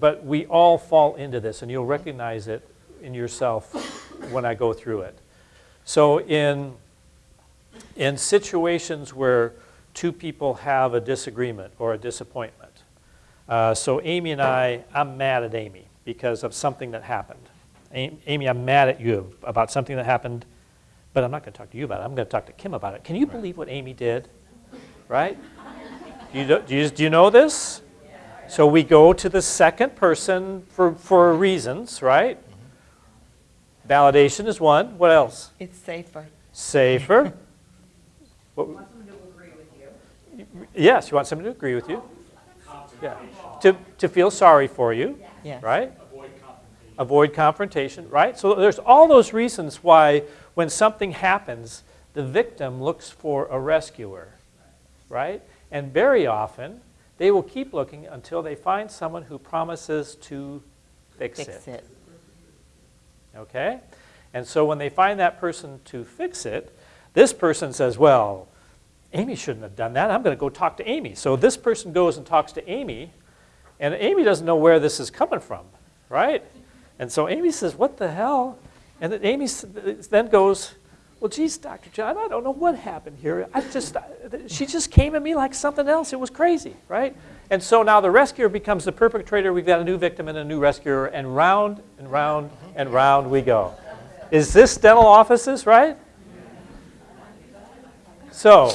but we all fall into this, and you'll recognize it in yourself when I go through it. So in, in situations where two people have a disagreement or a disappointment, uh, so Amy and I, I'm mad at Amy because of something that happened. Amy, I'm mad at you about something that happened, but I'm not going to talk to you about it. I'm going to talk to Kim about it. Can you believe what Amy did? Right? Do you, do you, do you know this? So we go to the second person for, for reasons, right? Validation is one. What else? It's safer. Safer. Want someone to agree with you. Yes, you want someone to agree with you. Yeah. To, to feel sorry for you, Yes. right? Avoid confrontation, right? So there's all those reasons why when something happens, the victim looks for a rescuer, right? And very often, they will keep looking until they find someone who promises to fix, Fix it. it. Okay? And so when they find that person to fix it, this person says, well, Amy shouldn't have done that. I'm going to go talk to Amy. So this person goes and talks to Amy, and Amy doesn't know where this is coming from, right? And so Amy says, what the hell? And then Amy then goes, well, geez, Dr. John, I don't know what happened here. I just, uh, she just came at me like something else. It was crazy, right? And so now the rescuer becomes the perpetrator. We've got a new victim and a new rescuer, and round and round and round we go. Is this dental offices, right? So